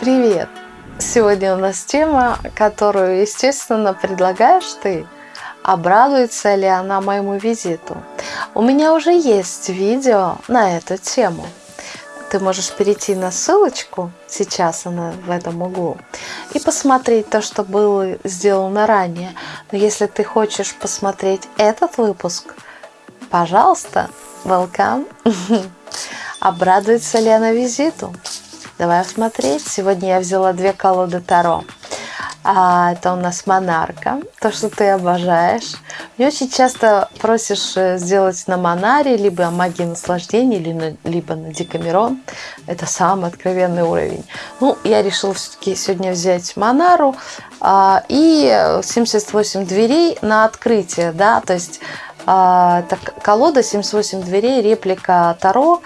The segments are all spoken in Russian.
Привет! Сегодня у нас тема, которую, естественно, предлагаешь ты. Обрадуется ли она моему визиту? У меня уже есть видео на эту тему. Ты можешь перейти на ссылочку, сейчас она в этом углу, и посмотреть то, что было сделано ранее. Но если ты хочешь посмотреть этот выпуск, пожалуйста, welcome. Обрадуется ли она визиту? Давай смотреть. Сегодня я взяла две колоды Таро. А, это у нас монарка, то, что ты обожаешь. Мне очень часто просишь э, сделать на монаре, либо магии наслаждения, на, либо на декамерон. Это самый откровенный уровень. Ну, я решила все-таки сегодня взять монару а, и 78 дверей на открытие, да, то есть а, это колода 78 дверей, реплика Таро.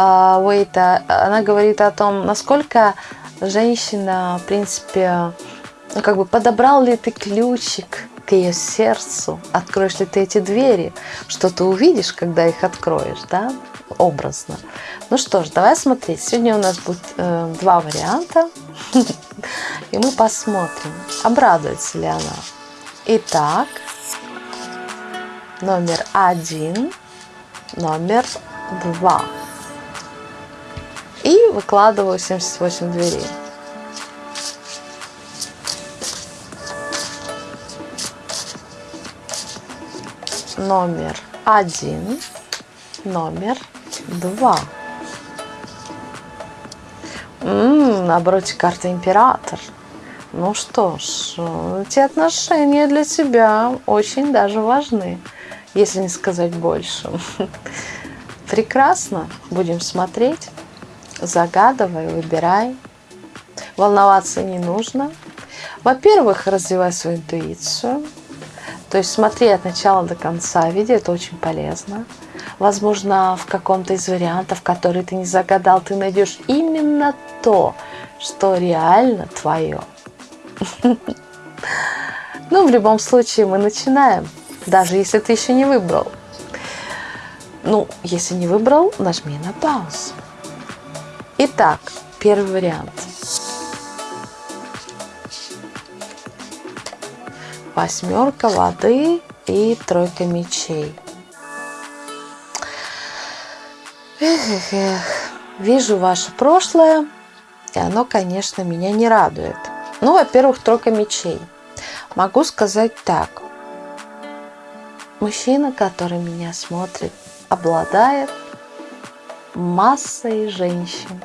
А, Уэйта, она говорит о том, насколько женщина, в принципе, ну, как бы подобрал ли ты ключик к ее сердцу, откроешь ли ты эти двери, что ты увидишь, когда их откроешь, да, образно. Ну что ж, давай смотреть. Сегодня у нас будет э, два варианта, и мы посмотрим, обрадуется ли она. Итак, номер один, номер два и выкладываю 78 дверей. Номер один, номер два. М-м, на обороте карта Император. Ну что ж, эти отношения для тебя очень даже важны, если не сказать больше. Прекрасно, будем смотреть загадывай, выбирай. Волноваться не нужно. Во-первых, развивай свою интуицию. То есть смотри от начала до конца, види, это очень полезно. Возможно, в каком-то из вариантов, который ты не загадал, ты найдешь именно то, что реально твое. Ну, в любом случае, мы начинаем, даже если ты еще не выбрал. Ну, если не выбрал, нажми на паузу. Итак, первый вариант. Восьмерка воды и тройка мечей. Эх, эх, эх. Вижу ваше прошлое, и оно, конечно, меня не радует. Ну, во-первых, тройка мечей. Могу сказать так. Мужчина, который меня смотрит, обладает массой женщин.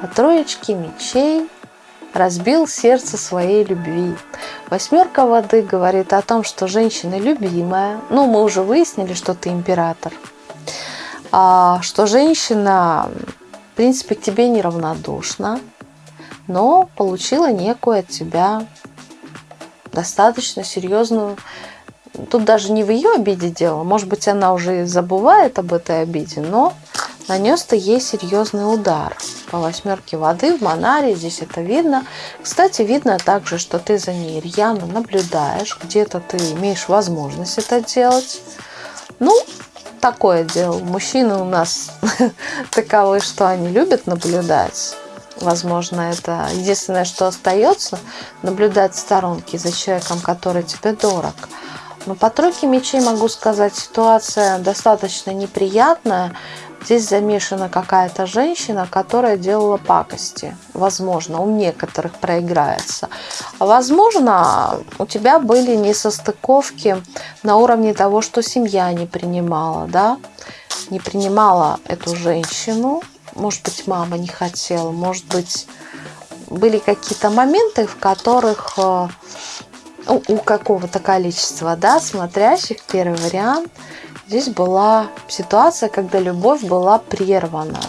По троечке мечей разбил сердце своей любви. Восьмерка воды говорит о том, что женщина любимая. Ну, мы уже выяснили, что ты император. А, что женщина, в принципе, к тебе неравнодушна, но получила некую от тебя достаточно серьезную Тут даже не в ее обиде дело. Может быть, она уже забывает об этой обиде, но нанес-то ей серьезный удар. По восьмерке воды в Монаре здесь это видно. Кстати, видно также, что ты за ней рьяно наблюдаешь. Где-то ты имеешь возможность это делать. Ну, такое дело. Мужчины у нас таковы, что они любят наблюдать. Возможно, это единственное, что остается, наблюдать в сторонке за человеком, который тебе дорог. Но по тройке мечей могу сказать, ситуация достаточно неприятная. Здесь замешана какая-то женщина, которая делала пакости. Возможно, у некоторых проиграется. Возможно, у тебя были несостыковки на уровне того, что семья не принимала, да, не принимала эту женщину. Может быть, мама не хотела, может быть, были какие-то моменты, в которых э, у какого-то количества, да, смотрящих, первый вариант, здесь была ситуация, когда любовь была прервана.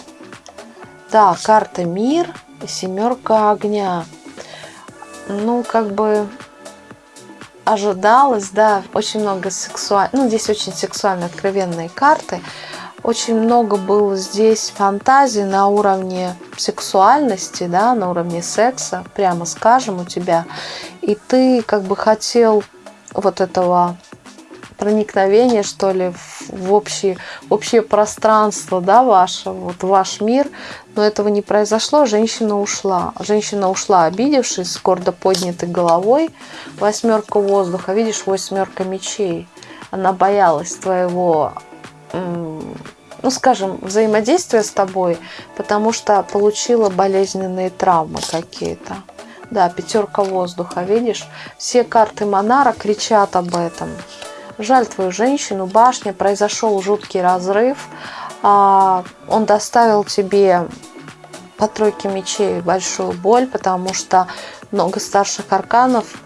Да, карта мир, семерка огня. Ну, как бы ожидалось, да, очень много сексуальных, ну, здесь очень сексуально откровенные карты. Очень много было здесь фантазий на уровне сексуальности, да, на уровне секса, прямо скажем, у тебя. И ты как бы хотел вот этого проникновение, что ли, в, в общее, пространство, да, ваше, вот ваш мир. Но этого не произошло, женщина ушла. Женщина ушла, обидевшись, с гордо поднятой головой. Восьмерка воздуха, видишь, восьмерка мечей. Она боялась твоего ну, скажем, взаимодействия с тобой, потому что получила болезненные травмы какие-то. Да, пятерка воздуха, видишь? Все карты Монара кричат об этом. Жаль твою женщину, башня, произошел жуткий разрыв. А, он доставил тебе по тройке мечей большую боль, потому что много старших арканов.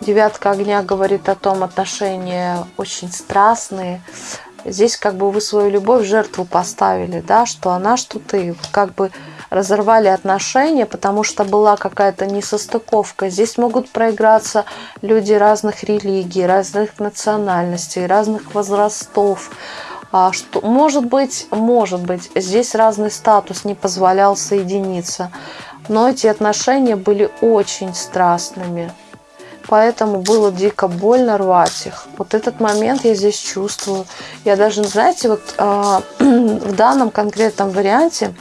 Девятка огня говорит о том, отношения очень страстные. Здесь как бы вы свою любовь в жертву поставили, да, что она, что ты. Как бы разорвали отношения, потому что была какая-то несостыковка. Здесь могут проиграться люди разных религий, разных национальностей, разных возрастов. А что, может быть, может быть, здесь разный статус не позволял соединиться. Но эти отношения были очень страстными. Поэтому было дико больно рвать их. Вот этот момент я здесь чувствую. Я даже, знаете, вот э, в данном конкретном варианте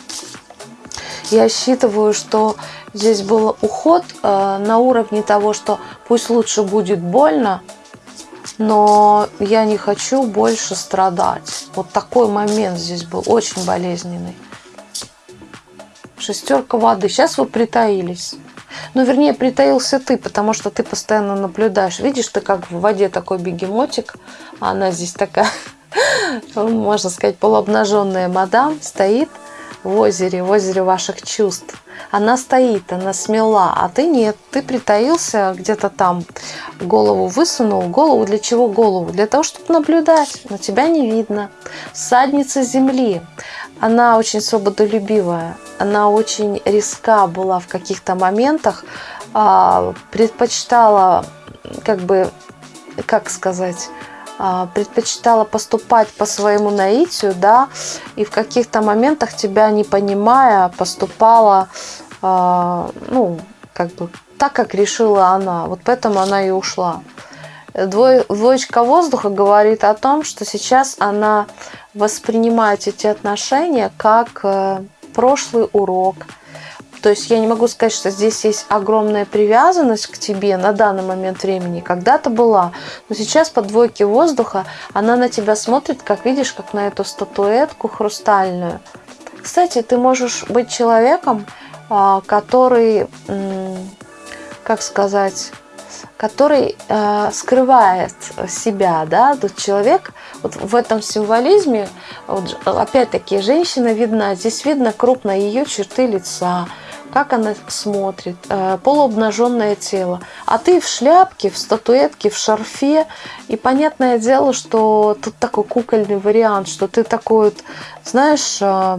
я считываю, что здесь был уход э, на уровне того, что пусть лучше будет больно, но я не хочу больше страдать. Вот такой момент здесь был очень болезненный. Шестерка воды. Сейчас вы притаились. Ну, вернее, притаился ты, потому что ты постоянно наблюдаешь. Видишь, ты как в воде такой бегемотик, а она здесь такая, можно сказать, полуобнаженная мадам стоит – в озере, в озере ваших чувств. Она стоит, она смела, а ты нет. Ты притаился где-то там, голову высунул. Голову для чего голову? Для того, чтобы наблюдать, но тебя не видно. Садница земли. Она очень свободолюбивая, она очень риска была в каких-то моментах, а, предпочитала, как бы, как сказать, предпочитала поступать по своему наитию, да, и в каких-то моментах тебя не понимая, поступала, а, ну, как бы так, как решила она. Вот поэтому она и ушла. Двоечка воздуха говорит о том, что сейчас она воспринимает эти отношения как э, прошлый урок, то есть я не могу сказать, что здесь есть огромная привязанность к тебе на данный момент времени. Когда-то была, но сейчас по двойке воздуха она на тебя смотрит, как видишь, как на эту статуэтку хрустальную. Кстати, ты можешь быть человеком, а, который, как сказать, который э, скрывает себя, да, тут человек вот в этом символизме, вот, опять-таки, женщина видна, здесь видно крупно ее черты лица, как она смотрит, э, полуобнаженное тело. А ты в шляпке, в статуэтке, в шарфе. И понятное дело, что тут такой кукольный вариант, что ты такой вот, знаешь, э,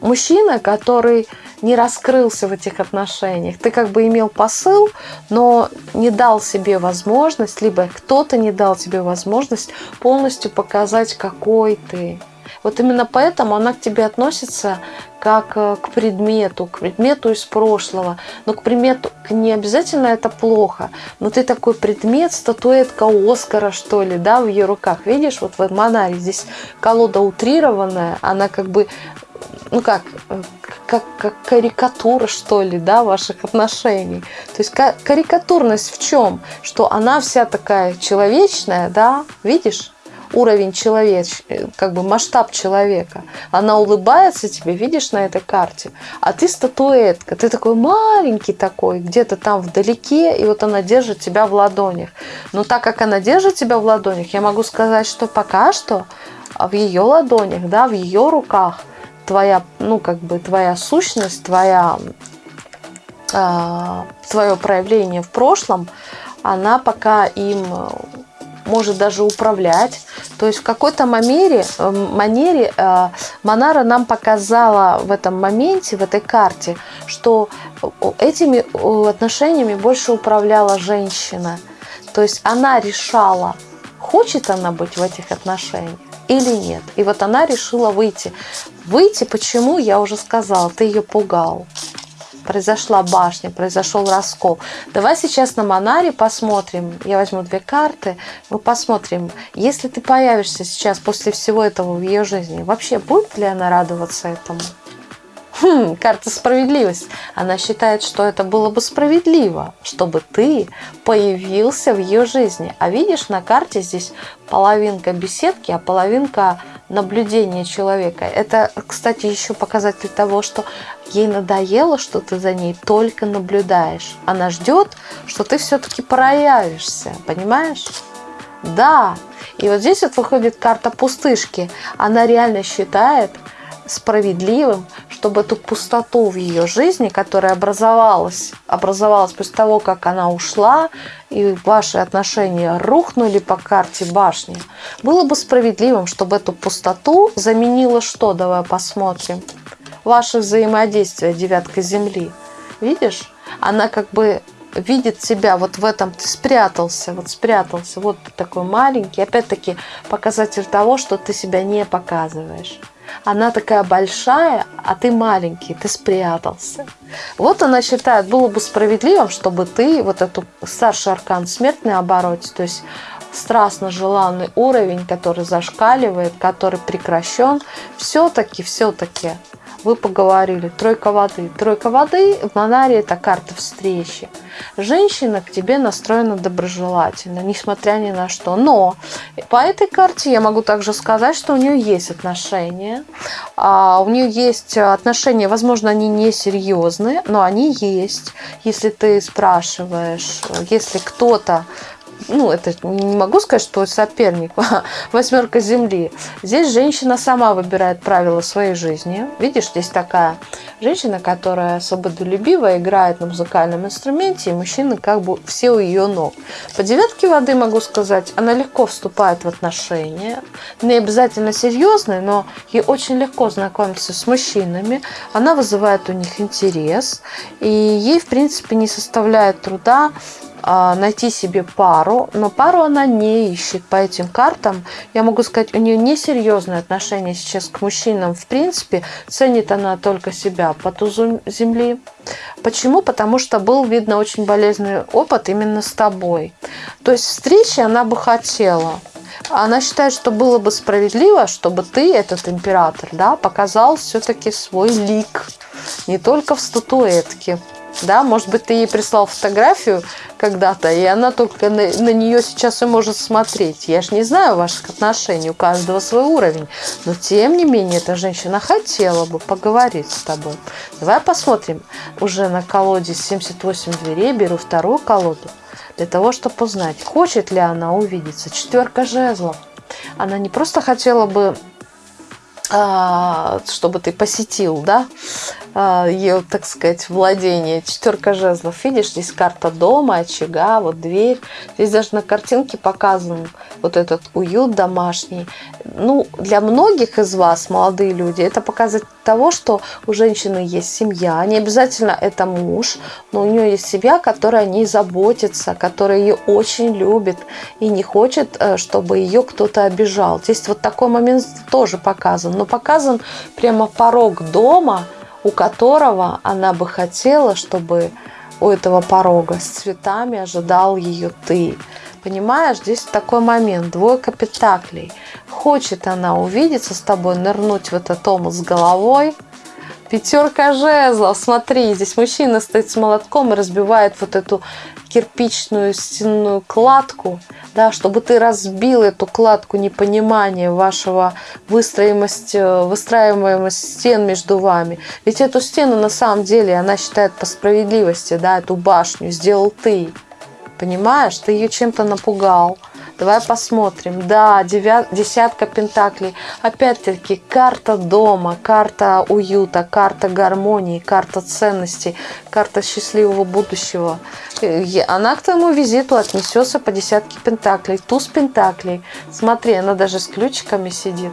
мужчина, который не раскрылся в этих отношениях. Ты как бы имел посыл, но не дал себе возможность, либо кто-то не дал тебе возможность полностью показать, какой ты. Вот именно поэтому она к тебе относится как э, к предмету, к предмету из прошлого. Но к предмету не обязательно это плохо, но ты такой предмет, статуэтка Оскара, что ли, да, в ее руках. Видишь, вот в Монаре здесь колода утрированная, она как бы ну как, э, как, как карикатура, что ли, да, ваших отношений. То есть карикатурность в чем? Что она вся такая человечная, да, видишь? Уровень человеч, э, как бы масштаб человека. Она улыбается тебе, видишь на этой карте, а ты статуэтка, ты такой маленький такой, где-то там вдалеке, и вот она держит тебя в ладонях. Но так как она держит тебя в ладонях, я могу сказать, что пока что в ее ладонях, да, в ее руках твоя, ну, как бы твоя сущность, твоя, э, твое проявление в прошлом, она пока им может даже управлять. То есть в какой-то манере, э, манере э, Монара нам показала в этом моменте, в этой карте, что этими отношениями больше управляла женщина. То есть она решала, хочет она быть в этих отношениях или нет. И вот она решила выйти. Выйти почему, я уже сказала, ты ее пугал. Произошла башня, произошел раскол. Давай сейчас на Монаре посмотрим. Я возьму две карты. Мы посмотрим, если ты появишься сейчас после всего этого в ее жизни, вообще будет ли она радоваться этому? Хм, карта справедливость. Она считает, что это было бы справедливо, чтобы ты появился в ее жизни. А видишь, на карте здесь половинка беседки, а половинка наблюдения человека. Это, кстати, еще показатель того, что ей надоело, что ты за ней только наблюдаешь. Она ждет, что ты все-таки проявишься. Понимаешь? Да. И вот здесь вот выходит карта пустышки. Она реально считает, справедливым, чтобы эту пустоту в ее жизни, которая образовалась, образовалась после того, как она ушла, и ваши отношения рухнули по карте башни, было бы справедливым, чтобы эту пустоту заменило что? Давай посмотрим. Ваше взаимодействие, девятка земли. Видишь? Она как бы видит себя вот в этом, ты спрятался, вот спрятался, вот такой маленький. Опять-таки показатель того, что ты себя не показываешь она такая большая, а ты маленький, ты спрятался. Вот она считает, было бы справедливым, чтобы ты вот эту старший аркан смертный обороте, то есть страстно желанный уровень, который зашкаливает, который прекращен, все-таки, все-таки вы поговорили. Тройка воды. Тройка воды в Монаре это карта встречи. Женщина к тебе настроена доброжелательно, несмотря ни на что. Но по этой карте я могу также сказать, что у нее есть отношения. А у нее есть отношения, возможно, они не серьезные, но они есть. Если ты спрашиваешь, если кто-то ну, это не могу сказать, что соперник, восьмерка земли. Здесь женщина сама выбирает правила своей жизни. Видишь, здесь такая женщина, которая свободолюбивая, играет на музыкальном инструменте, и мужчины как бы все у ее ног. По девятке воды могу сказать, она легко вступает в отношения, не обязательно серьезные, но ей очень легко знакомиться с мужчинами, она вызывает у них интерес, и ей, в принципе, не составляет труда а, найти себе пару, но пару она не ищет по этим картам. Я могу сказать, у нее несерьезное отношение сейчас к мужчинам. В принципе, ценит она только себя по тузу земли. Почему? Потому что был, видно, очень болезненный опыт именно с тобой. То есть встречи она бы хотела. Она считает, что было бы справедливо, чтобы ты, этот император, да, показал все-таки свой лик. Не только в статуэтке да, может быть, ты ей прислал фотографию когда-то, и она только на, на нее сейчас и может смотреть. Я же не знаю ваших отношений, у каждого свой уровень, но тем не менее эта женщина хотела бы поговорить с тобой. Давай посмотрим уже на колоде 78 дверей, беру вторую колоду, для того, чтобы узнать, хочет ли она увидеться. Четверка жезлов. Она не просто хотела бы а, чтобы ты посетил, да, ее, так сказать, владение. Четверка жезлов. Видишь, здесь карта дома, очага, вот дверь. Здесь даже на картинке показан вот этот уют домашний. Ну, для многих из вас, молодые люди, это показатель того, что у женщины есть семья. Не обязательно это муж, но у нее есть семья, которая о ней заботится, которая ее очень любит и не хочет, э, чтобы ее кто-то обижал. Здесь вот такой момент тоже показан но показан прямо порог дома, у которого она бы хотела, чтобы у этого порога с цветами ожидал ее ты. Понимаешь, здесь такой момент, двойка пентаклей. Хочет она увидеться с тобой, нырнуть в этот омут с головой. Пятерка жезлов, смотри, здесь мужчина стоит с молотком и разбивает вот эту кирпичную стенную кладку, да, чтобы ты разбил эту кладку непонимания вашего выстроимости, выстраиваемость стен между вами. Ведь эту стену на самом деле она считает по справедливости, да, эту башню сделал ты. Понимаешь, ты ее чем-то напугал. Давай посмотрим. Да, девят, десятка пентаклей. Опять-таки, карта дома, карта уюта, карта гармонии, карта ценностей, карта счастливого будущего. Она к твоему визиту отнесется по десятке пентаклей. Туз пентаклей. Смотри, она даже с ключиками сидит.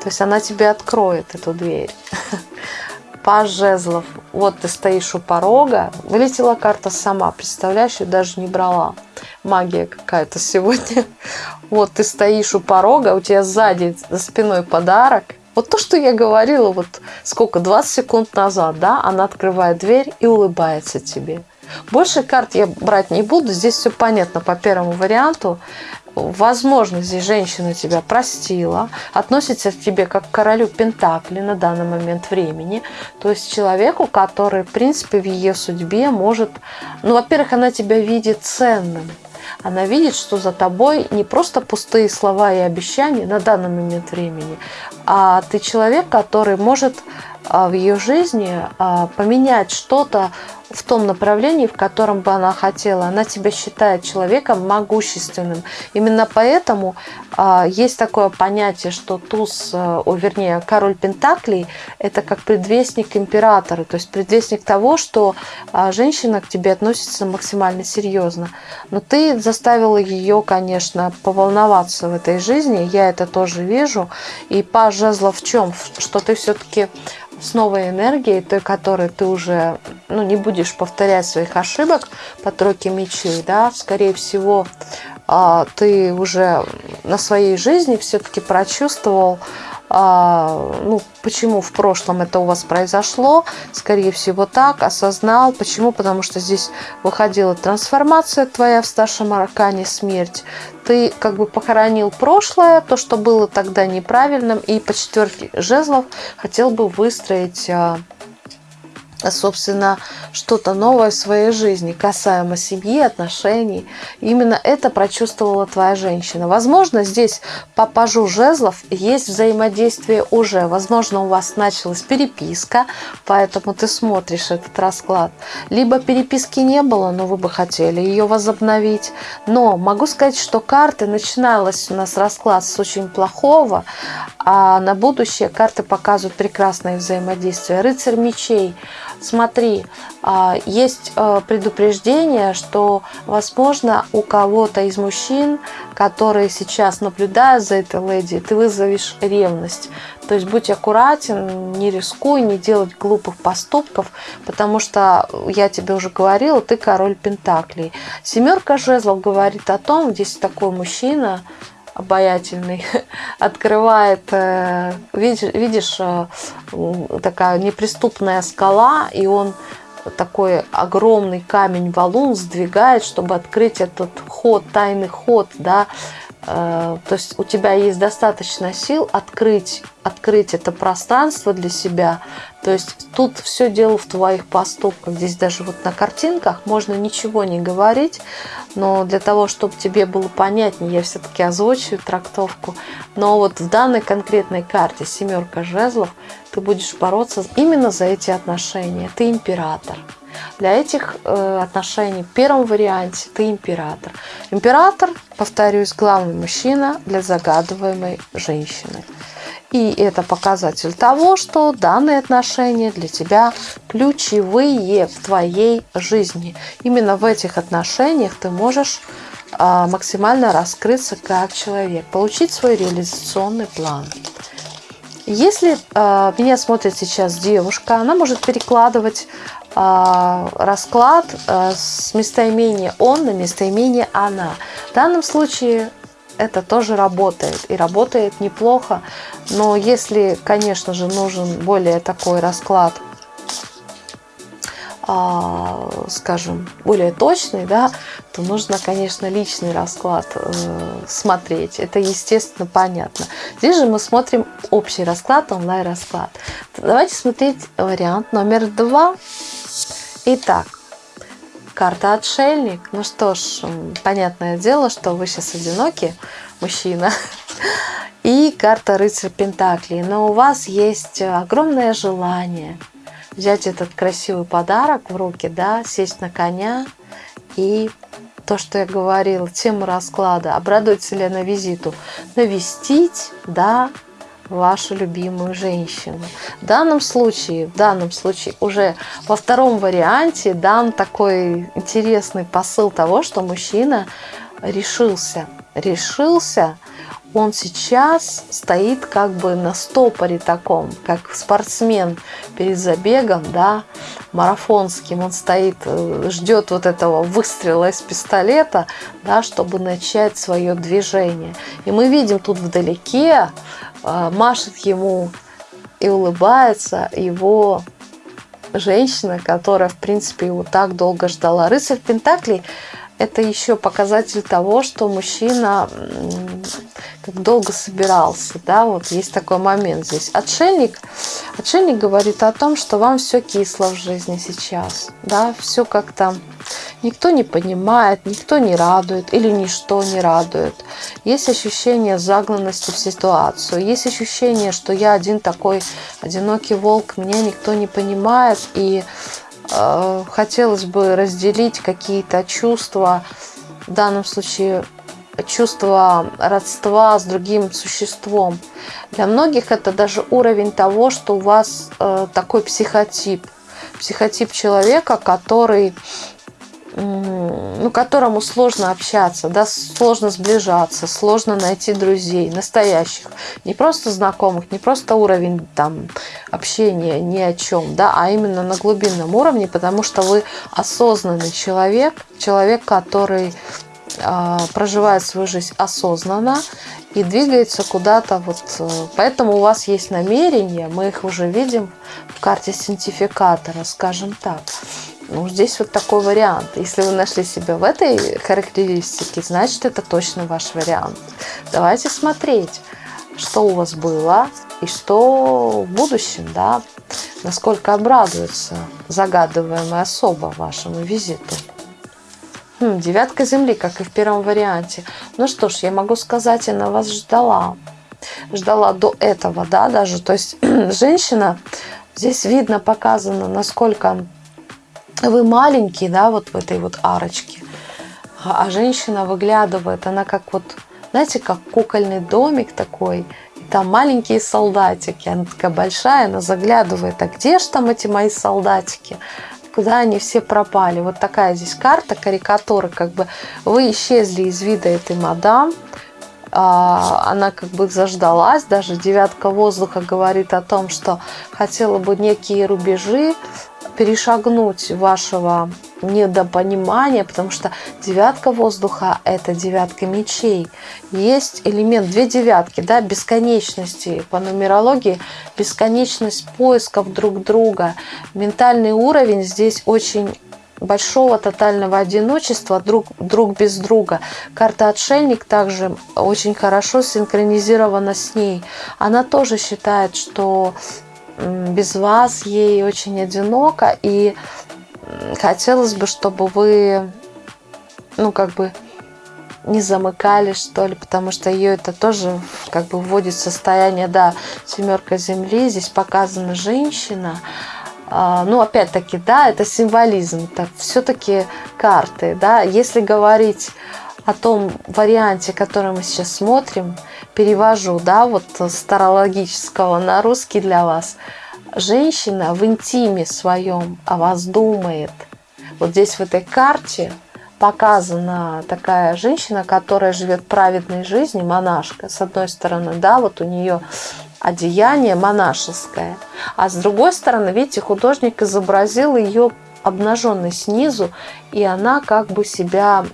То есть она тебе откроет эту дверь. Паж жезлов. Вот ты стоишь у порога. Вылетела карта сама, представляешь, ее даже не брала. Магия какая-то сегодня. Вот ты стоишь у порога, у тебя сзади, за спиной подарок. Вот то, что я говорила, вот сколько, 20 секунд назад, да, она открывает дверь и улыбается тебе. Больше карт я брать не буду, здесь все понятно по первому варианту. Возможно, здесь женщина тебя простила, относится к тебе как к королю Пентакли на данный момент времени. То есть человеку, который, в принципе, в ее судьбе может... Ну, во-первых, она тебя видит ценным. Она видит, что за тобой не просто пустые слова и обещания на данный момент времени, а ты человек, который может а, в ее жизни а, поменять что-то в том направлении, в котором бы она хотела. Она тебя считает человеком могущественным. Именно поэтому э, есть такое понятие, что туз, э, о, вернее, король Пентаклей – это как предвестник императора, то есть предвестник того, что э, женщина к тебе относится максимально серьезно. Но ты заставила ее, конечно, поволноваться в этой жизни, я это тоже вижу. И паж жезлов в чем? Что ты все-таки с новой энергией, той, которой ты уже ну, не будешь повторять своих ошибок по тройке мечей, да, скорее всего, ты уже на своей жизни все-таки прочувствовал а, ну, почему в прошлом это у вас произошло, скорее всего так, осознал. Почему? Потому что здесь выходила трансформация твоя в старшем аркане, смерть. Ты как бы похоронил прошлое, то, что было тогда неправильным, и по четверке жезлов хотел бы выстроить а, собственно, что-то новое в своей жизни, касаемо семьи, отношений. Именно это прочувствовала твоя женщина. Возможно, здесь по пажу жезлов есть взаимодействие уже. Возможно, у вас началась переписка, поэтому ты смотришь этот расклад. Либо переписки не было, но вы бы хотели ее возобновить. Но могу сказать, что карты начиналась у нас расклад с очень плохого, а на будущее карты показывают прекрасное взаимодействие. Рыцарь мечей – смотри, а, есть а, предупреждение, что, возможно, у кого-то из мужчин, которые сейчас наблюдают за этой леди, ты вызовешь ревность. То есть будь аккуратен, не рискуй, не делать глупых поступков, потому что, я тебе уже говорила, ты король Пентаклей. Семерка жезлов говорит о том, здесь такой мужчина, обаятельный, открывает, э, видишь, видишь, э, такая неприступная скала, и он такой огромный камень валун сдвигает, чтобы открыть этот ход, тайный ход, да, то есть у тебя есть достаточно сил открыть, открыть это пространство для себя. То есть тут все дело в твоих поступках. Здесь даже вот на картинках можно ничего не говорить, но для того, чтобы тебе было понятнее, я все-таки озвучиваю трактовку. Но вот в данной конкретной карте семерка жезлов ты будешь бороться именно за эти отношения. Ты император. Для этих э, отношений в первом варианте ты император. Император, повторюсь, главный мужчина для загадываемой женщины. И это показатель того, что данные отношения для тебя ключевые в твоей жизни. Именно в этих отношениях ты можешь а, максимально раскрыться как человек, получить свой реализационный план. Если э, меня смотрит сейчас девушка, она может перекладывать расклад э, с местоимения он на местоимение она. В данном случае это тоже работает и работает неплохо, но если, конечно же, нужен более такой расклад – а, скажем, более точный, да, то нужно, конечно, личный расклад э, смотреть. Это, естественно, понятно. Здесь же мы смотрим общий расклад, онлайн-расклад. Давайте смотреть вариант номер два. Итак, карта отшельник. Ну что ж, понятное дело, что вы сейчас одиноки, мужчина. И карта рыцарь Пентаклей. Но у вас есть огромное желание – взять этот красивый подарок в руки, да, сесть на коня и то, что я говорила, тему расклада, обрадуется ли она визиту, навестить, да, вашу любимую женщину. В данном случае, в данном случае уже во втором варианте дан такой интересный посыл того, что мужчина решился, решился он сейчас стоит как бы на стопоре таком, как спортсмен перед забегом, да, марафонским. Он стоит, э, ждет вот этого выстрела из пистолета, да, чтобы начать свое движение. И мы видим тут вдалеке машет ему и улыбается его женщина, которая, в принципе, его так долго ждала. Рыцарь Пентаклей – это еще показатель того, что мужчина как долго собирался, да, вот есть такой момент здесь. Отшельник, отшельник говорит о том, что вам все кисло в жизни сейчас, да, все как-то никто не понимает, никто не радует или ничто не радует. Есть ощущение загнанности в ситуацию, есть ощущение, что я один такой одинокий волк, меня никто не понимает, и хотелось бы разделить какие-то чувства, в данном случае чувство родства с другим существом. Для многих это даже уровень того, что у вас э, такой психотип. Психотип человека, который ну, которому сложно общаться, да, сложно сближаться, сложно найти друзей, настоящих, не просто знакомых, не просто уровень там общения ни о чем, да, а именно на глубинном уровне, потому что вы осознанный человек, человек, который а, проживает свою жизнь осознанно и двигается куда-то вот. Э, поэтому у вас есть намерения, мы их уже видим в карте синтификатора, скажем так. Ну, здесь вот такой вариант. Если вы нашли себя в этой характеристике, значит, это точно ваш вариант. Давайте смотреть, что у вас было и что в будущем, да, насколько обрадуется загадываемая особа вашему визиту. Хм, девятка земли, как и в первом варианте. Ну что ж, я могу сказать, она вас ждала. Ждала до этого, да, даже. То есть женщина, здесь видно, показано, насколько вы маленький, да, вот в этой вот арочке. А, а женщина выглядывает, она как вот, знаете, как кукольный домик такой. И там маленькие солдатики. Она такая большая, она заглядывает. А где же там эти мои солдатики? куда они все пропали. Вот такая здесь карта, карикатура, как бы вы исчезли из вида этой мадам, а, она как бы заждалась, даже девятка воздуха говорит о том, что хотела бы некие рубежи перешагнуть вашего недопонимания, потому что девятка воздуха – это девятка мечей. Есть элемент, две девятки, да, бесконечности по нумерологии, бесконечность поисков друг друга. Ментальный уровень здесь очень большого тотального одиночества друг, друг без друга. Карта «Отшельник» также очень хорошо синхронизирована с ней. Она тоже считает, что без вас ей очень одиноко, и хотелось бы, чтобы вы, ну, как бы не замыкались, что ли, потому что ее это тоже как бы вводит в состояние, да, семерка земли, здесь показана женщина, а, ну, опять-таки, да, это символизм, это все-таки карты, да, если говорить о том варианте, который мы сейчас смотрим, перевожу, да, вот старологического на русский для вас, женщина в интиме своем о вас думает. Вот здесь в этой карте показана такая женщина, которая живет праведной жизнью, монашка, с одной стороны, да, вот у нее одеяние монашеское. А с другой стороны, видите, художник изобразил ее обнаженной снизу, и она как бы себя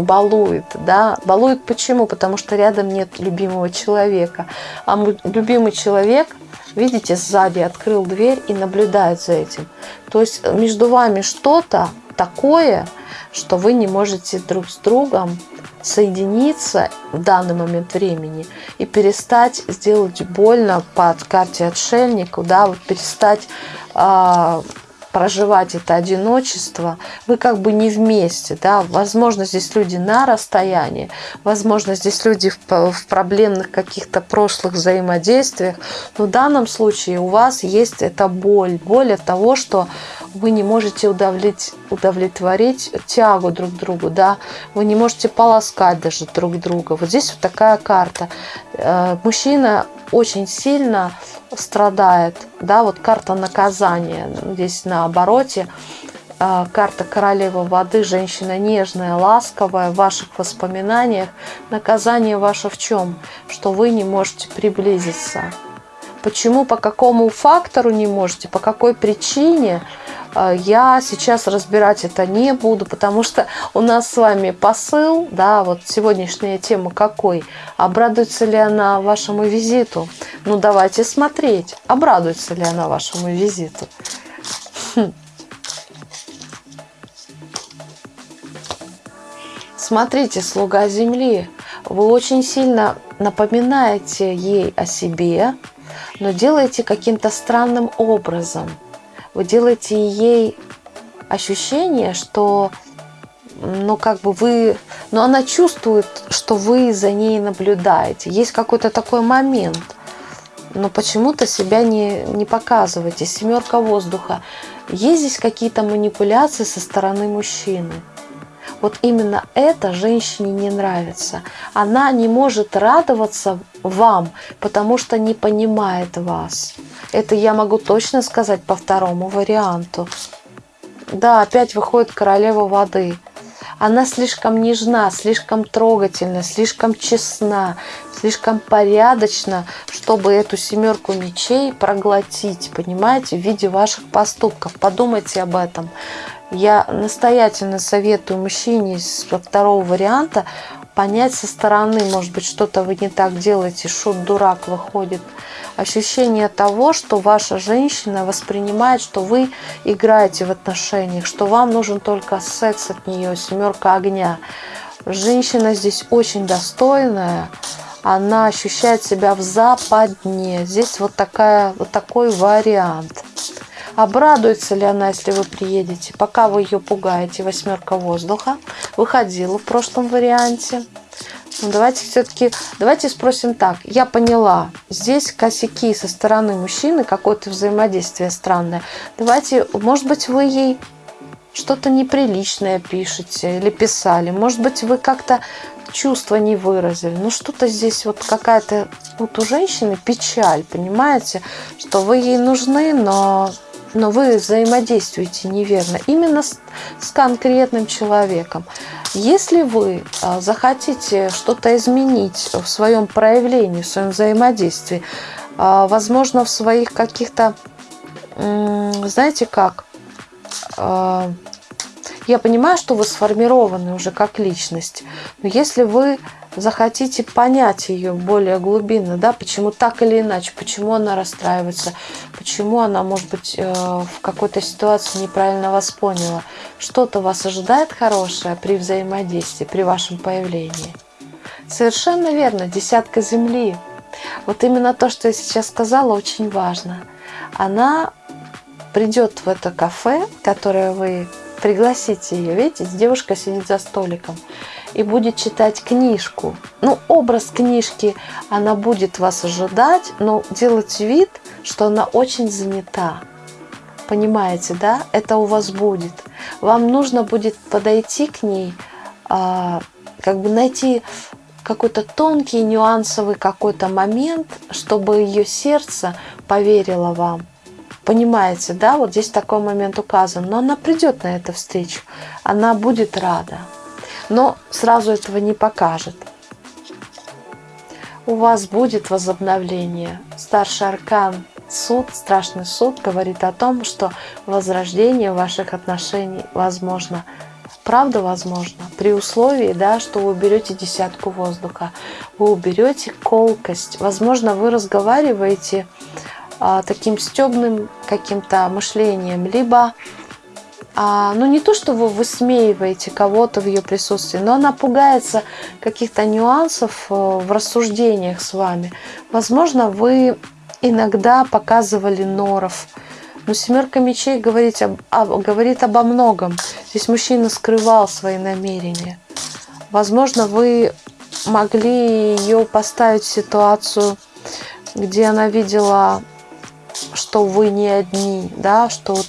балует, да, балует почему? Потому что рядом нет любимого человека, а любимый человек, видите, сзади открыл дверь и наблюдает за этим. То есть между вами что-то такое, что вы не можете друг с другом соединиться в данный момент времени и перестать сделать больно под карте отшельнику, да, вот перестать э, проживать это одиночество, вы как бы не вместе, да, возможно, здесь люди на расстоянии, возможно, здесь люди в, проблемных каких-то прошлых взаимодействиях, но в данном случае у вас есть эта боль, боль от того, что вы не можете удовлетворить, удовлетворить тягу друг к другу, да, вы не можете полоскать даже друг друга. Вот здесь вот такая карта. Э, мужчина очень сильно страдает, да, вот карта наказания, здесь на обороте, э, карта королевы воды, женщина нежная, ласковая в ваших воспоминаниях. Наказание ваше в чем? Что вы не можете приблизиться Почему, по какому фактору не можете, по какой причине, я сейчас разбирать это не буду, потому что у нас с вами посыл, да, вот сегодняшняя тема какой, обрадуется ли она вашему визиту. Ну, давайте смотреть, обрадуется ли она вашему визиту. Хм. Смотрите, слуга земли, вы очень сильно напоминаете ей о себе, но делаете каким-то странным образом. Вы делаете ей ощущение, что ну, как бы вы, но она чувствует, что вы за ней наблюдаете. Есть какой-то такой момент, но почему-то себя не, не показываете. Семерка воздуха. Есть здесь какие-то манипуляции со стороны мужчины. Вот именно это женщине не нравится. Она не может радоваться вам, потому что не понимает вас. Это я могу точно сказать по второму варианту. Да, опять выходит королева воды. Она слишком нежна, слишком трогательна, слишком честна, слишком порядочна, чтобы эту семерку мечей проглотить, понимаете, в виде ваших поступков. Подумайте об этом. Я настоятельно советую мужчине из второго варианта понять со стороны, может быть, что-то вы не так делаете, шут-дурак выходит. Ощущение того, что ваша женщина воспринимает, что вы играете в отношениях, что вам нужен только секс от нее, семерка огня. Женщина здесь очень достойная, она ощущает себя в западне. Здесь вот, такая, вот такой вариант. Обрадуется ли она, если вы приедете? Пока вы ее пугаете, восьмерка воздуха. Выходила в прошлом варианте. Ну, давайте все-таки, давайте спросим так. Я поняла, здесь косяки со стороны мужчины, какое-то взаимодействие странное. Давайте, может быть, вы ей что-то неприличное пишете или писали. Может быть, вы как-то чувства не выразили. Ну, что-то здесь вот какая-то... Вот у женщины печаль, понимаете? Что вы ей нужны, но но вы взаимодействуете неверно именно с, с конкретным человеком. Если вы а, захотите что-то изменить в своем проявлении, в своем взаимодействии, а, возможно, в своих каких-то, знаете как, а, я понимаю, что вы сформированы уже как личность, но если вы захотите понять ее более глубинно, да, почему так или иначе, почему она расстраивается, почему она, может быть, э, в какой-то ситуации неправильно вас поняла, что-то вас ожидает хорошее при взаимодействии, при вашем появлении. Совершенно верно, десятка земли. Вот именно то, что я сейчас сказала, очень важно. Она придет в это кафе, которое вы пригласите ее. Видите, девушка сидит за столиком и будет читать книжку. Ну, образ книжки, она будет вас ожидать, но делать вид, что она очень занята. Понимаете, да? Это у вас будет. Вам нужно будет подойти к ней, а, как бы найти какой-то тонкий, нюансовый какой-то момент, чтобы ее сердце поверило вам. Понимаете, да? Вот здесь такой момент указан. Но она придет на эту встречу. Она будет рада но сразу этого не покажет. У вас будет возобновление. Старший аркан суд, страшный суд говорит о том, что возрождение ваших отношений возможно. Правда возможно, при условии, да, что вы уберете десятку воздуха, вы уберете колкость. Возможно, вы разговариваете таким стебным каким-то мышлением, либо а, ну не то, что вы высмеиваете кого-то в ее присутствии, но она пугается каких-то нюансов э, в рассуждениях с вами. Возможно, вы иногда показывали норов. Но семерка мечей говорит, об, об, говорит обо многом. Здесь мужчина скрывал свои намерения. Возможно, вы могли ее поставить в ситуацию, где она видела что вы не одни, да, что вот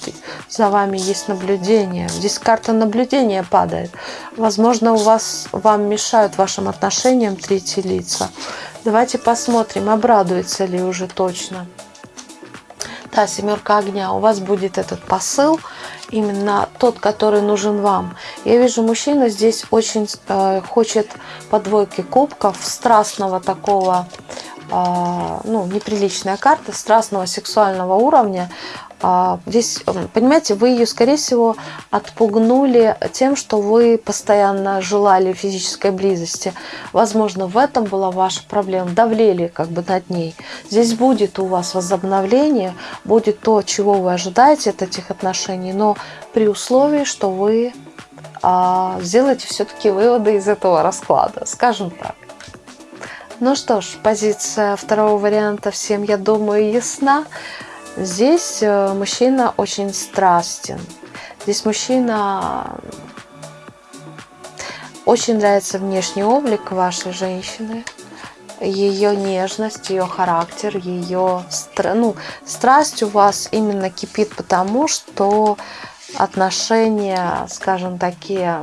за вами есть наблюдение. Здесь карта наблюдения падает. Возможно, у вас, вам мешают вашим отношениям третьи лица. Давайте посмотрим, обрадуется ли уже точно. Да, семерка огня. У вас будет этот посыл, именно тот, который нужен вам. Я вижу, мужчина здесь очень э, хочет по двойке кубков, страстного такого ну, неприличная карта страстного сексуального уровня. А, здесь, понимаете, вы ее, скорее всего, отпугнули тем, что вы постоянно желали физической близости. Возможно, в этом была ваша проблема, давлели как бы над ней. Здесь будет у вас возобновление, будет то, чего вы ожидаете от этих отношений, но при условии, что вы а, сделаете все-таки выводы из этого расклада, скажем так. Ну что ж, позиция второго варианта всем, я думаю, ясна. Здесь э, мужчина очень страстен. Здесь мужчина очень нравится внешний облик вашей женщины, ее нежность, ее характер, ее ну, страсть у вас именно кипит потому, что отношения, скажем, такие,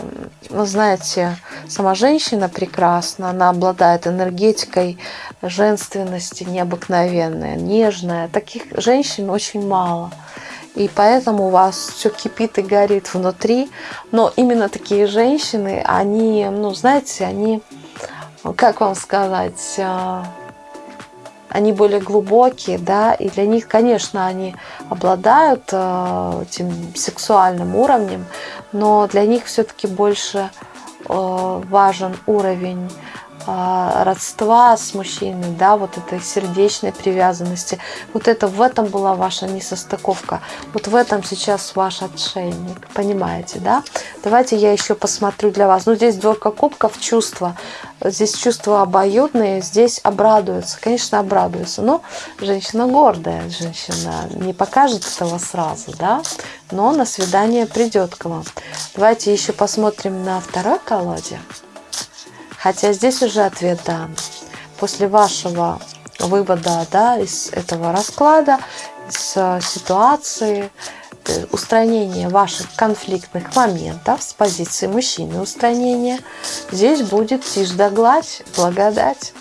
вы знаете, сама женщина прекрасна, она обладает энергетикой женственности необыкновенная, нежная. Таких женщин очень мало. И поэтому у вас все кипит и горит внутри. Но именно такие женщины, они, ну, знаете, они, как вам сказать, а, они более глубокие, да, и для них, конечно, они обладают э, этим сексуальным уровнем, но для них все-таки больше э, важен уровень родства с мужчиной, да, вот этой сердечной привязанности. Вот это в этом была ваша несостыковка. Вот в этом сейчас ваш отшельник, понимаете, да? Давайте я еще посмотрю для вас. Ну, здесь двойка кубков, чувства. Здесь чувства обоюдные, здесь обрадуются. Конечно, обрадуются. Но женщина гордая, женщина не покажет этого сразу, да? Но на свидание придет к вам. Давайте еще посмотрим на второй колоде. Хотя здесь уже ответ дан. После вашего вывода да, из этого расклада, из э, ситуации, э, устранения ваших конфликтных моментов с позиции мужчины устранения, здесь будет тишь да гладь, благодать.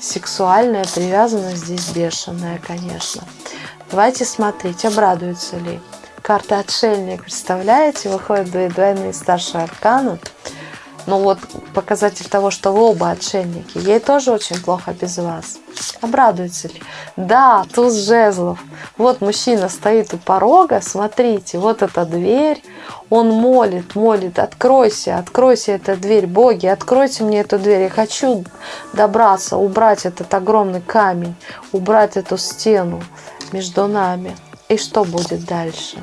Сексуальная привязанность здесь бешеная, конечно. Давайте смотреть, обрадуется ли. Карта отшельник, представляете, выходят двойные старшие арканы. Ну вот показатель того, что вы оба отшельники. Ей тоже очень плохо без вас. Обрадуется ли? Да, туз жезлов. Вот мужчина стоит у порога, смотрите, вот эта дверь. Он молит, молит, откройся, откройся эта дверь, боги, откройте мне эту дверь. Я хочу добраться, убрать этот огромный камень, убрать эту стену между нами. И что будет дальше?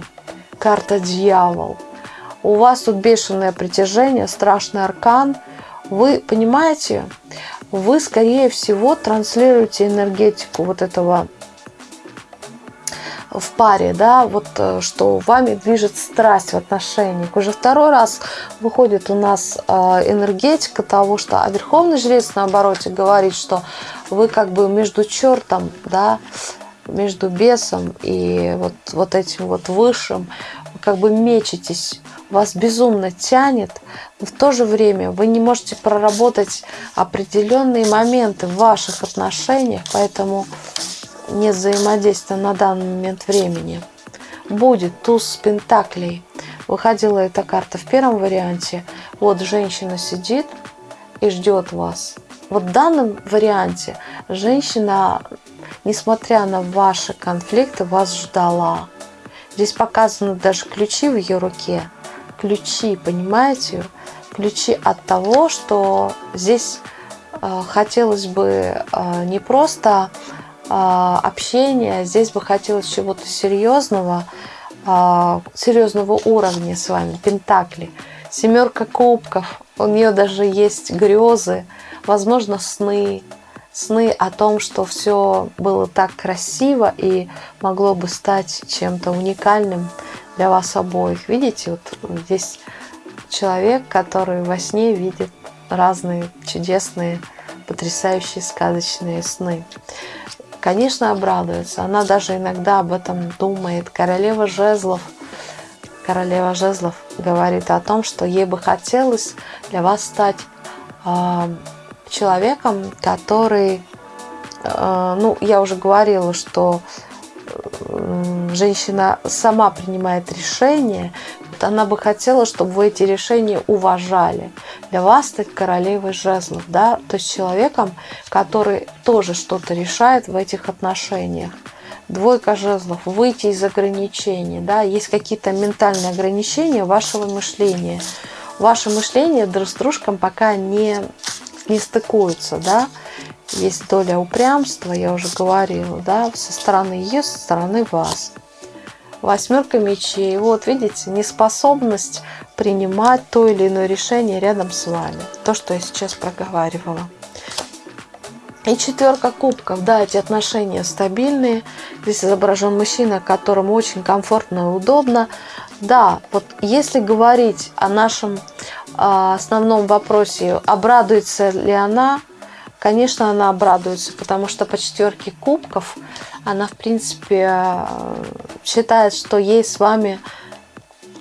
Карта дьявол у вас тут бешеное притяжение, страшный аркан. Вы понимаете, вы, скорее всего, транслируете энергетику вот этого в паре, да, вот э, что вами движет страсть в отношениях. Уже второй раз выходит у нас э, энергетика того, что а Верховный Жрец, наоборот, говорит, что вы как бы между чертом, да, между бесом и вот, вот этим вот высшим, как бы мечетесь вас безумно тянет, но в то же время вы не можете проработать определенные моменты в ваших отношениях, поэтому нет взаимодействия на данный момент времени. Будет туз пентаклей. Выходила эта карта в первом варианте. Вот женщина сидит и ждет вас. Вот в данном варианте женщина, несмотря на ваши конфликты, вас ждала. Здесь показаны даже ключи в ее руке ключи, понимаете? Ключи от того, что здесь э, хотелось бы э, не просто э, общения, здесь бы хотелось чего-то серьезного, э, серьезного уровня с вами, пентакли. Семерка кубков, у нее даже есть грезы, возможно, сны, сны о том, что все было так красиво и могло бы стать чем-то уникальным для вас обоих. Видите, вот здесь человек, который во сне видит разные чудесные, потрясающие сказочные сны. Конечно, обрадуется. Она даже иногда об этом думает. Королева жезлов, королева жезлов говорит о том, что ей бы хотелось для вас стать э, человеком, который, э, ну, я уже говорила, что женщина сама принимает решение, она бы хотела, чтобы вы эти решения уважали. Для вас стать королевой жезлов, да, то есть человеком, который тоже что-то решает в этих отношениях. Двойка жезлов, выйти из ограничений, да, есть какие-то ментальные ограничения вашего мышления. Ваше мышление друг с дружком пока не, не стыкуются, да, есть доля упрямства, я уже говорила, да, со стороны ее, со стороны вас. Восьмерка мечей. Вот видите, неспособность принимать то или иное решение рядом с вами. То, что я сейчас проговаривала. И четверка кубков. Да, эти отношения стабильные. Здесь изображен мужчина, которому очень комфортно и удобно. Да, вот если говорить о нашем э, основном вопросе, обрадуется ли она, конечно, она обрадуется, потому что по четверке кубков она, в принципе, э, считает, что ей с вами,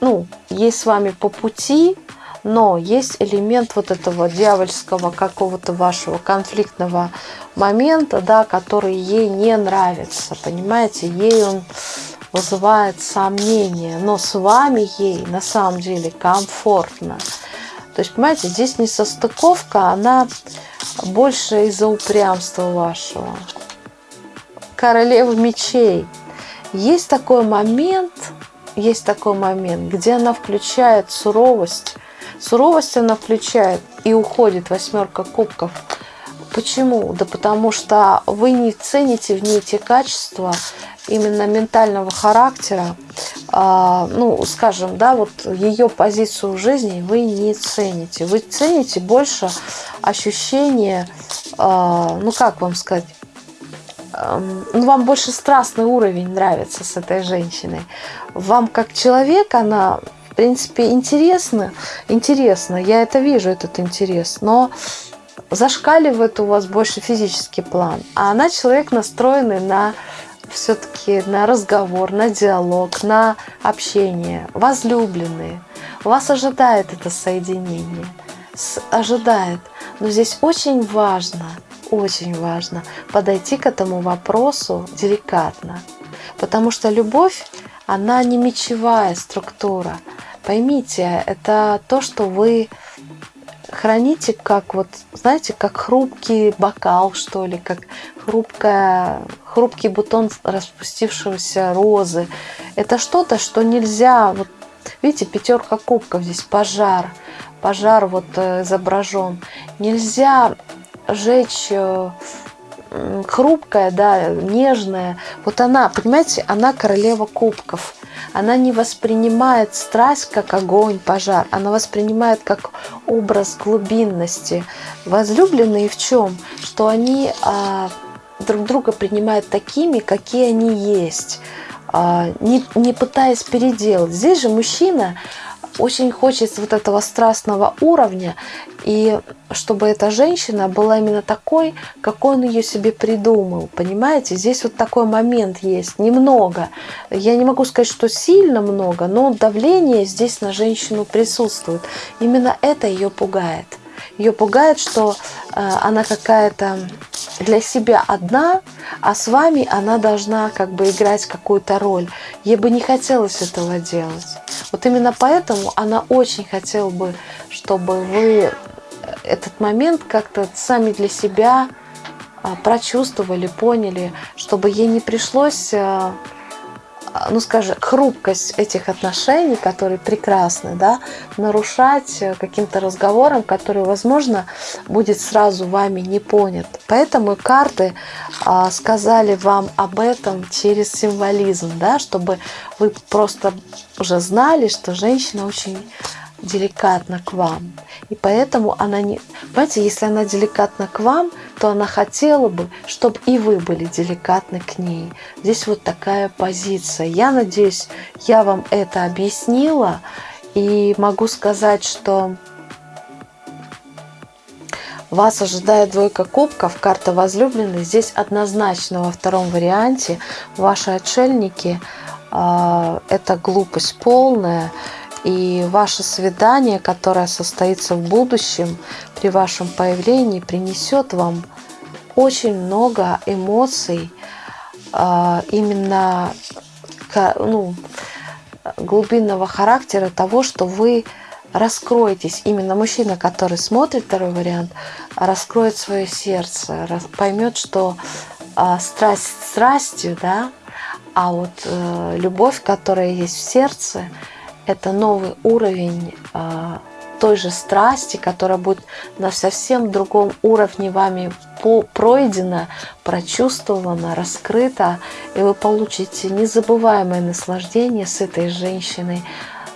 ну, ей с вами по пути, но есть элемент вот этого дьявольского какого-то вашего конфликтного момента, да, который ей не нравится, понимаете, ей он вызывает сомнения, но с вами ей на самом деле комфортно. То есть, понимаете, здесь не состыковка, она больше из-за упрямства вашего королевы мечей. Есть такой момент, есть такой момент, где она включает суровость. Суровость она включает и уходит восьмерка кубков. Почему? Да потому что вы не цените в ней те качества именно ментального характера, а, ну, скажем, да, вот ее позицию в жизни вы не цените. Вы цените больше ощущение, а, ну, как вам сказать, ну, вам больше страстный уровень нравится с этой женщиной. Вам как человек она, в принципе, интересна. Интересно, я это вижу, этот интерес. Но зашкаливает у вас больше физический план. А она человек, настроенный на все-таки на разговор, на диалог, на общение. Возлюбленные. Вас ожидает это соединение. Ожидает. Но здесь очень важно – очень важно подойти к этому вопросу деликатно. Потому что любовь, она не мечевая структура. Поймите, это то, что вы храните как вот, знаете, как хрупкий бокал, что ли, как хрупкая, хрупкий бутон распустившегося розы. Это что-то, что нельзя, вот видите, пятерка кубков здесь, пожар, пожар вот э, изображен. Нельзя жечь э, хрупкая, да, нежная. Вот она, понимаете, она королева кубков. Она не воспринимает страсть как огонь, пожар. Она воспринимает как образ глубинности. Возлюбленные в чем? Что они а, друг друга принимают такими, какие они есть. А, не, не пытаясь переделать. Здесь же мужчина очень хочется вот этого страстного уровня, и чтобы эта женщина была именно такой, какой он ее себе придумал. Понимаете, здесь вот такой момент есть, немного. Я не могу сказать, что сильно много, но давление здесь на женщину присутствует. Именно это ее пугает. Ее пугает, что э, она какая-то для себя одна, а с вами она должна как бы играть какую-то роль. Ей бы не хотелось этого делать. Вот именно поэтому она очень хотела бы, чтобы вы этот момент как-то сами для себя а, прочувствовали, поняли, чтобы ей не пришлось а, ну, скажем, хрупкость этих отношений, которые прекрасны, да, нарушать э, каким-то разговором, который, возможно, будет сразу вами не понят. Поэтому карты а, сказали вам об этом через символизм, да, чтобы вы просто уже знали, что женщина очень деликатна к вам. И поэтому она не... Понимаете, если она деликатна к вам, то она хотела бы, чтобы и вы были деликатны к ней. Здесь вот такая позиция. Я надеюсь, я вам это объяснила. И могу сказать, что вас ожидает двойка кубков, карта возлюбленной. Здесь однозначно во втором варианте ваши отшельники э, – это глупость полная. И ваше свидание, которое состоится в будущем, при вашем появлении, принесет вам очень много эмоций, а, именно ну, глубинного характера того, что вы раскроетесь. Именно мужчина, который смотрит второй вариант, раскроет свое сердце, поймет, что э, страсть страстью, да, а вот э, любовь, которая есть в сердце, это новый уровень э, той же страсти, которая будет на совсем другом уровне вами пройдена, прочувствована, раскрыта, и вы получите незабываемое наслаждение с этой женщиной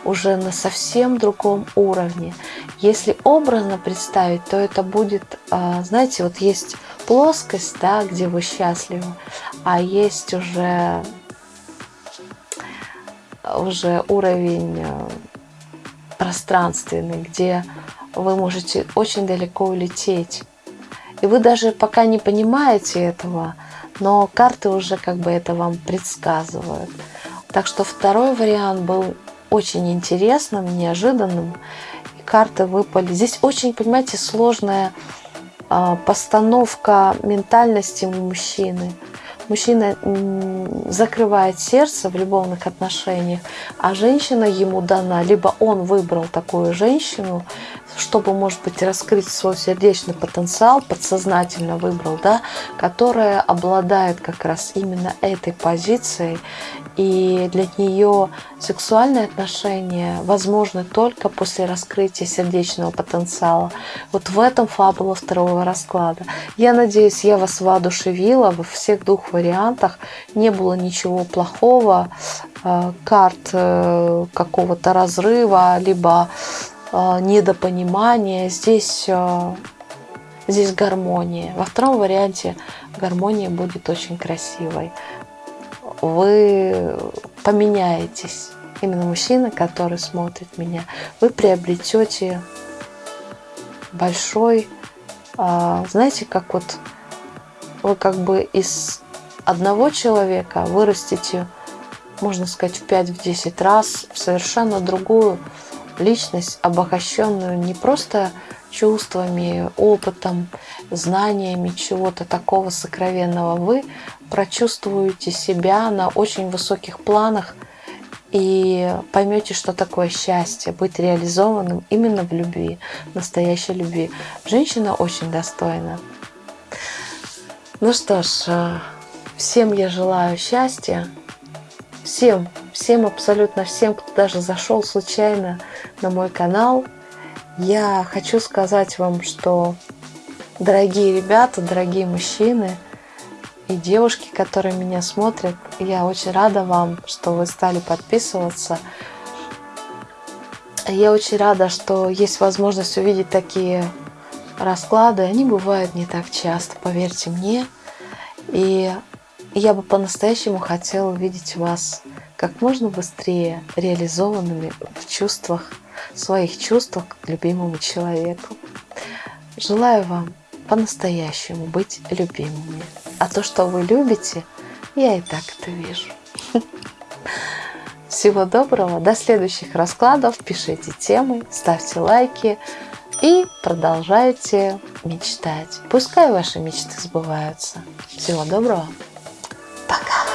уже на совсем другом уровне. Если образно представить, то это будет, а, знаете, вот есть плоскость, да, где вы счастливы, а есть уже уже уровень э, пространственный, где вы можете очень далеко улететь. И вы даже пока не понимаете этого, но карты уже как бы это вам предсказывают. Так что второй вариант был очень интересным, неожиданным. И карты выпали. Здесь очень, понимаете, сложная а, постановка ментальности мужчины – мужчина закрывает сердце в любовных отношениях, а женщина ему дана, либо он выбрал такую женщину, чтобы, может быть, раскрыть свой сердечный потенциал, подсознательно выбрал, да, которая обладает как раз именно этой позицией, и для нее сексуальные отношения возможны только после раскрытия сердечного потенциала. Вот в этом фабула второго расклада. Я надеюсь, я вас воодушевила во всех двух вариантах. Не было ничего плохого, э, карт э, какого-то разрыва, либо недопонимания. Здесь здесь гармония. Во втором варианте гармония будет очень красивой вы поменяетесь. Именно мужчина, который смотрит меня, вы приобретете большой, а, знаете, как вот вы как бы из одного человека вырастите, можно сказать, в 5-10 раз в совершенно другую личность, обогащенную не просто чувствами, опытом, знаниями чего-то такого сокровенного, вы прочувствуете себя на очень высоких планах и поймете, что такое счастье, быть реализованным именно в любви, настоящей любви. Женщина очень достойна. Ну что ж, э, всем я желаю счастья, всем, всем, абсолютно всем, кто даже зашел случайно на мой канал – я хочу сказать вам, что, дорогие ребята, дорогие мужчины и девушки, которые меня смотрят, я очень рада вам, что вы стали подписываться. Я очень рада, что есть возможность увидеть такие расклады. Они бывают не так часто, поверьте мне. И я бы по-настоящему хотела увидеть вас как можно быстрее реализованными в чувствах, своих чувствах к любимому человеку. Желаю вам по-настоящему быть любимыми. А то, что вы любите, я и так это вижу. Всего доброго, до следующих раскладов, пишите темы, ставьте лайки и продолжайте мечтать. Пускай ваши мечты сбываются. Всего доброго! Пока.